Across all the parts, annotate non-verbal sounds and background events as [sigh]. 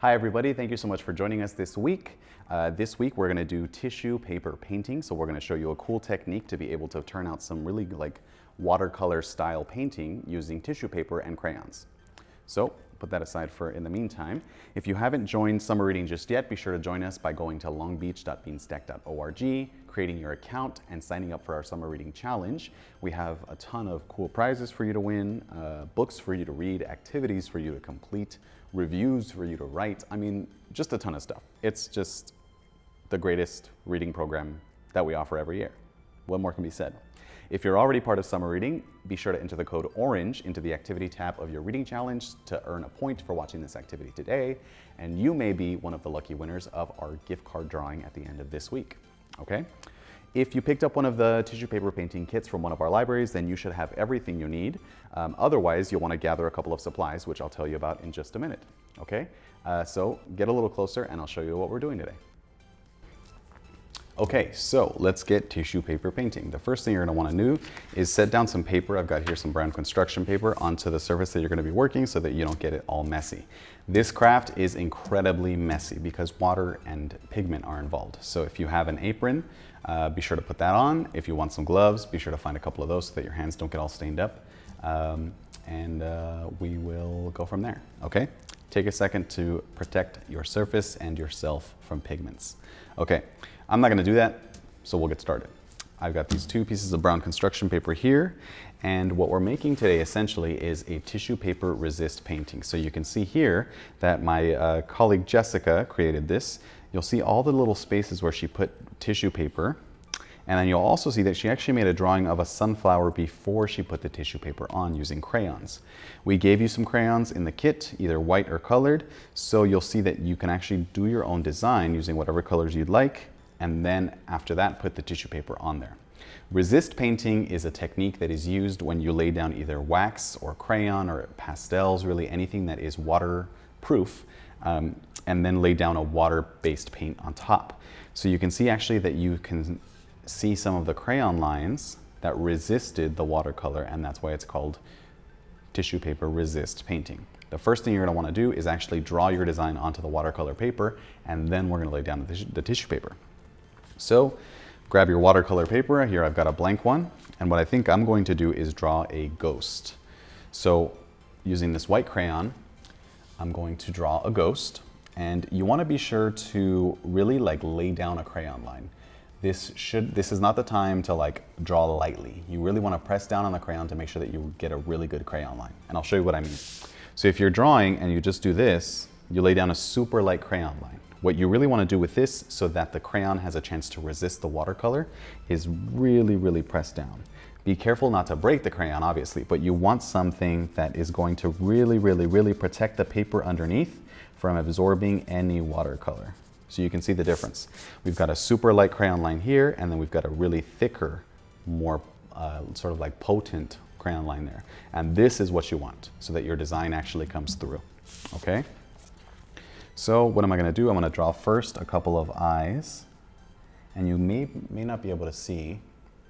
Hi everybody, thank you so much for joining us this week. Uh, this week we're gonna do tissue paper painting. So we're gonna show you a cool technique to be able to turn out some really like watercolor style painting using tissue paper and crayons. So put that aside for in the meantime. If you haven't joined Summer Reading just yet, be sure to join us by going to longbeach.beanstack.org, creating your account, and signing up for our Summer Reading Challenge. We have a ton of cool prizes for you to win, uh, books for you to read, activities for you to complete, reviews for you to write. I mean, just a ton of stuff. It's just the greatest reading program that we offer every year. What more can be said? If you're already part of Summer Reading, be sure to enter the code ORANGE into the activity tab of your reading challenge to earn a point for watching this activity today, and you may be one of the lucky winners of our gift card drawing at the end of this week, okay? If you picked up one of the tissue paper painting kits from one of our libraries, then you should have everything you need. Um, otherwise, you'll want to gather a couple of supplies, which I'll tell you about in just a minute, okay? Uh, so get a little closer and I'll show you what we're doing today. Okay, so let's get tissue paper painting. The first thing you're gonna wanna do is set down some paper. I've got here some brown construction paper onto the surface that you're gonna be working so that you don't get it all messy. This craft is incredibly messy because water and pigment are involved. So if you have an apron, uh, be sure to put that on. If you want some gloves, be sure to find a couple of those so that your hands don't get all stained up. Um, and uh, we will go from there, okay? Take a second to protect your surface and yourself from pigments. Okay, I'm not gonna do that, so we'll get started. I've got these two pieces of brown construction paper here, and what we're making today essentially is a tissue paper resist painting. So you can see here that my uh, colleague Jessica created this. You'll see all the little spaces where she put tissue paper, and then you'll also see that she actually made a drawing of a sunflower before she put the tissue paper on using crayons. We gave you some crayons in the kit, either white or colored, so you'll see that you can actually do your own design using whatever colors you'd like and then after that put the tissue paper on there. Resist painting is a technique that is used when you lay down either wax or crayon or pastels, really anything that is waterproof, um, and then lay down a water-based paint on top. So you can see actually that you can see some of the crayon lines that resisted the watercolor, and that's why it's called tissue paper resist painting. The first thing you're gonna want to do is actually draw your design onto the watercolor paper, and then we're gonna lay down the, the tissue paper. So grab your watercolor paper. Here I've got a blank one. And what I think I'm going to do is draw a ghost. So using this white crayon, I'm going to draw a ghost. And you want to be sure to really like lay down a crayon line. This should this is not the time to like draw lightly. You really want to press down on the crayon to make sure that you get a really good crayon line. And I'll show you what I mean. So if you're drawing and you just do this, you lay down a super light crayon line. What you really want to do with this so that the crayon has a chance to resist the watercolor is really, really press down. Be careful not to break the crayon, obviously, but you want something that is going to really, really, really protect the paper underneath from absorbing any watercolor. So you can see the difference. We've got a super light crayon line here, and then we've got a really thicker, more uh, sort of like potent crayon line there. And this is what you want so that your design actually comes through, okay? So what am I gonna do? I'm gonna draw first a couple of eyes and you may, may not be able to see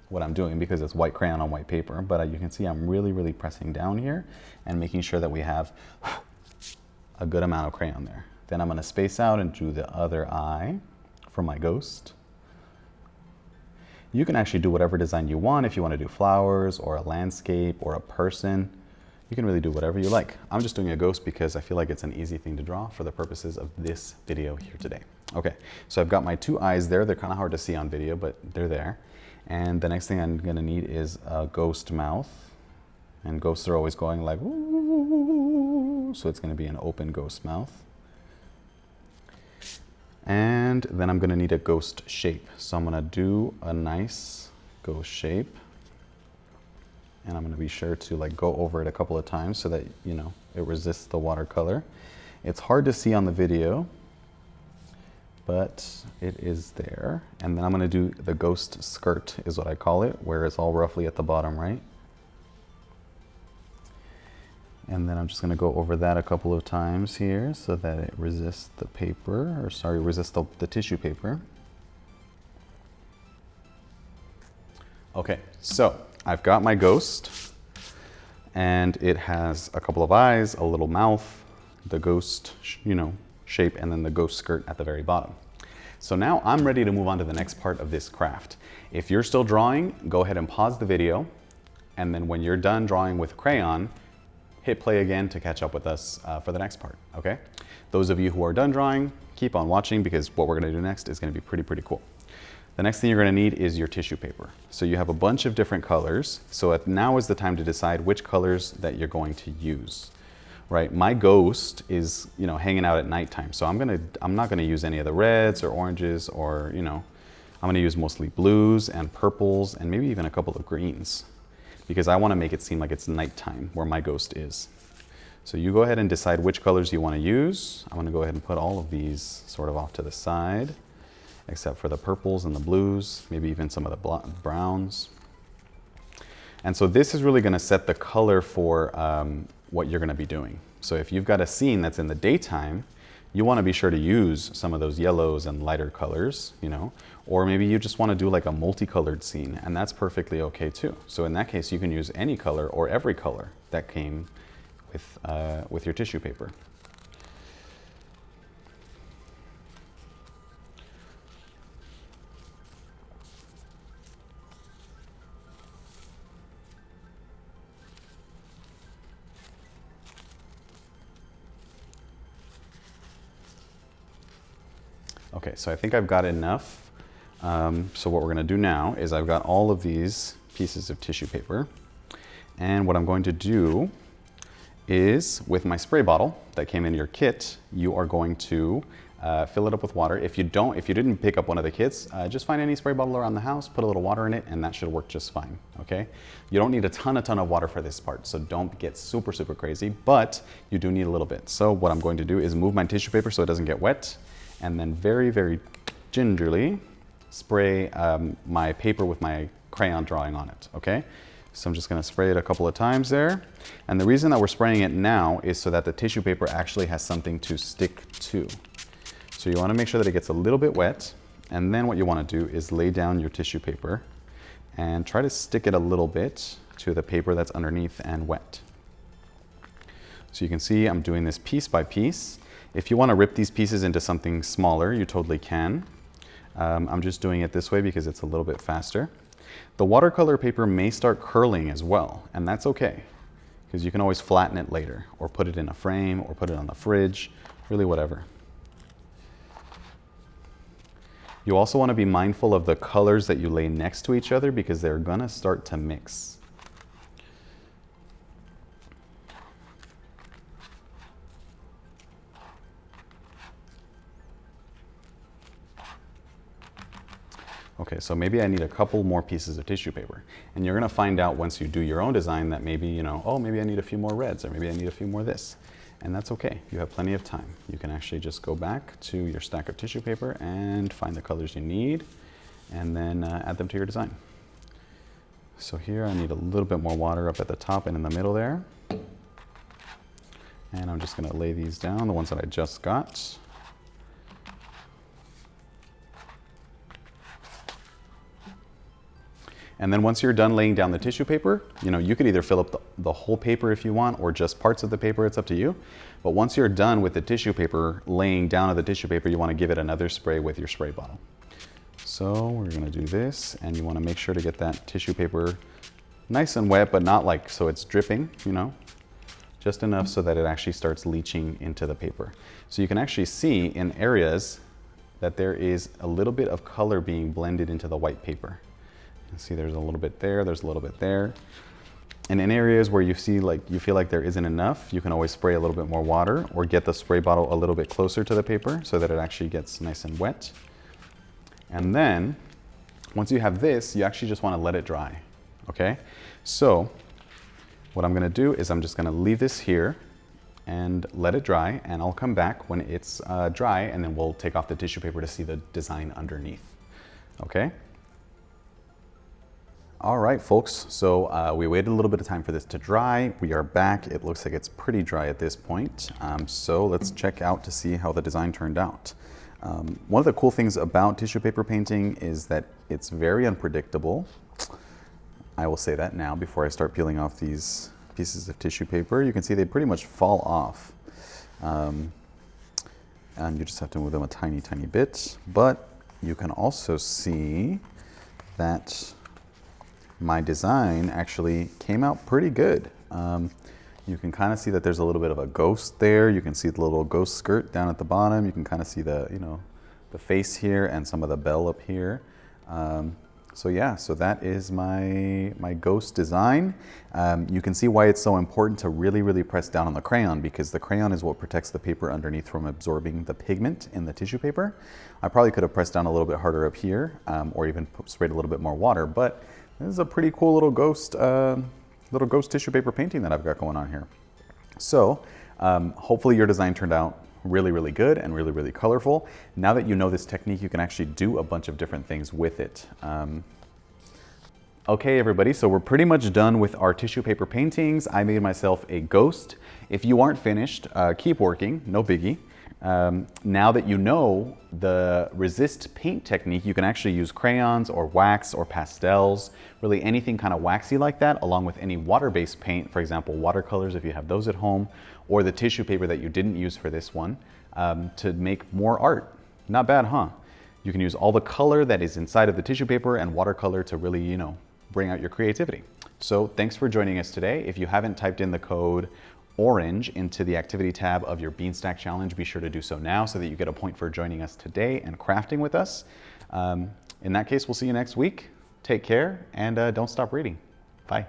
what I'm doing because it's white crayon on white paper, but uh, you can see I'm really, really pressing down here and making sure that we have [sighs] a good amount of crayon there. Then I'm gonna space out and do the other eye for my ghost. You can actually do whatever design you want if you wanna do flowers or a landscape or a person. You can really do whatever you like. I'm just doing a ghost because I feel like it's an easy thing to draw for the purposes of this video here today. Okay, so I've got my two eyes there. They're kind of hard to see on video, but they're there. And the next thing I'm gonna need is a ghost mouth. And ghosts are always going like, so it's gonna be an open ghost mouth. And then I'm gonna need a ghost shape. So I'm gonna do a nice ghost shape and I'm going to be sure to like go over it a couple of times so that you know it resists the watercolor. It's hard to see on the video, but it is there. And then I'm going to do the ghost skirt is what I call it, where it's all roughly at the bottom right. And then I'm just going to go over that a couple of times here so that it resists the paper, or sorry, resists the, the tissue paper. Okay, so I've got my ghost and it has a couple of eyes, a little mouth. The ghost, you know, shape and then the ghost skirt at the very bottom. So now I'm ready to move on to the next part of this craft. If you're still drawing, go ahead and pause the video. And then when you're done drawing with crayon, hit play again to catch up with us uh, for the next part, okay? Those of you who are done drawing, keep on watching because what we're gonna do next is gonna be pretty, pretty cool. The next thing you're gonna need is your tissue paper. So you have a bunch of different colors. So now is the time to decide which colors that you're going to use right? My ghost is, you know, hanging out at nighttime. So I'm gonna, I'm not gonna use any of the reds or oranges or, you know, I'm gonna use mostly blues and purples and maybe even a couple of greens because I wanna make it seem like it's nighttime where my ghost is. So you go ahead and decide which colors you wanna use. I'm gonna go ahead and put all of these sort of off to the side except for the purples and the blues, maybe even some of the browns. And so this is really gonna set the color for um, what you're gonna be doing. So if you've got a scene that's in the daytime, you wanna be sure to use some of those yellows and lighter colors, you know, or maybe you just wanna do like a multicolored scene and that's perfectly okay too. So in that case, you can use any color or every color that came with, uh, with your tissue paper. So I think I've got enough. Um, so what we're gonna do now is I've got all of these pieces of tissue paper. And what I'm going to do is with my spray bottle that came in your kit, you are going to uh, fill it up with water. If you don't, if you didn't pick up one of the kits, uh, just find any spray bottle around the house, put a little water in it, and that should work just fine, okay? You don't need a ton, a ton of water for this part, so don't get super, super crazy, but you do need a little bit. So what I'm going to do is move my tissue paper so it doesn't get wet, and then very, very gingerly spray um, my paper with my crayon drawing on it, okay? So I'm just gonna spray it a couple of times there. And the reason that we're spraying it now is so that the tissue paper actually has something to stick to. So you wanna make sure that it gets a little bit wet. And then what you wanna do is lay down your tissue paper and try to stick it a little bit to the paper that's underneath and wet. So you can see I'm doing this piece by piece. If you want to rip these pieces into something smaller, you totally can. Um, I'm just doing it this way because it's a little bit faster. The watercolor paper may start curling as well, and that's okay because you can always flatten it later or put it in a frame or put it on the fridge, really whatever. You also want to be mindful of the colors that you lay next to each other because they're going to start to mix. Okay, so maybe I need a couple more pieces of tissue paper. And you're gonna find out once you do your own design that maybe, you know, oh, maybe I need a few more reds or maybe I need a few more this. And that's okay, you have plenty of time. You can actually just go back to your stack of tissue paper and find the colors you need and then uh, add them to your design. So here I need a little bit more water up at the top and in the middle there. And I'm just gonna lay these down, the ones that I just got. And then once you're done laying down the tissue paper, you know, you could either fill up the, the, whole paper if you want or just parts of the paper, it's up to you. But once you're done with the tissue paper, laying down of the tissue paper, you wanna give it another spray with your spray bottle. So we're gonna do this and you wanna make sure to get that tissue paper nice and wet, but not like so it's dripping, you know, just enough so that it actually starts leaching into the paper. So you can actually see in areas that there is a little bit of color being blended into the white paper see there's a little bit there, there's a little bit there. And in areas where you see like you feel like there isn't enough, you can always spray a little bit more water or get the spray bottle a little bit closer to the paper so that it actually gets nice and wet. And then once you have this, you actually just want to let it dry. Okay? So what I'm going to do is I'm just going to leave this here and let it dry and I'll come back when it's uh, dry and then we'll take off the tissue paper to see the design underneath. Okay? All right, folks, so uh, we waited a little bit of time for this to dry. We are back. It looks like it's pretty dry at this point. Um, so let's check out to see how the design turned out. Um, one of the cool things about tissue paper painting is that it's very unpredictable. I will say that now before I start peeling off these pieces of tissue paper. You can see they pretty much fall off. Um, and you just have to move them a tiny, tiny bit. But you can also see that my design actually came out pretty good. Um, you can kind of see that there's a little bit of a ghost there. You can see the little ghost skirt down at the bottom. You can kind of see the, you know, the face here and some of the bell up here. Um, so yeah, so that is my, my ghost design. Um, you can see why it's so important to really, really press down on the crayon because the crayon is what protects the paper underneath from absorbing the pigment in the tissue paper. I probably could have pressed down a little bit harder up here um, or even sprayed a little bit more water, but this is a pretty cool little ghost, uh, little ghost tissue paper painting that I've got going on here. So um, hopefully your design turned out really, really good and really, really colorful. Now that you know this technique, you can actually do a bunch of different things with it. Um, okay, everybody, so we're pretty much done with our tissue paper paintings. I made myself a ghost. If you aren't finished, uh, keep working, no biggie. Um, now that you know the resist paint technique, you can actually use crayons or wax or pastels, really anything kind of waxy like that, along with any water-based paint, for example, watercolors if you have those at home, or the tissue paper that you didn't use for this one, um, to make more art. Not bad, huh? You can use all the color that is inside of the tissue paper and watercolor to really, you know, bring out your creativity. So thanks for joining us today. If you haven't typed in the code orange into the activity tab of your Beanstack Challenge. Be sure to do so now so that you get a point for joining us today and crafting with us. Um, in that case, we'll see you next week. Take care and uh, don't stop reading. Bye.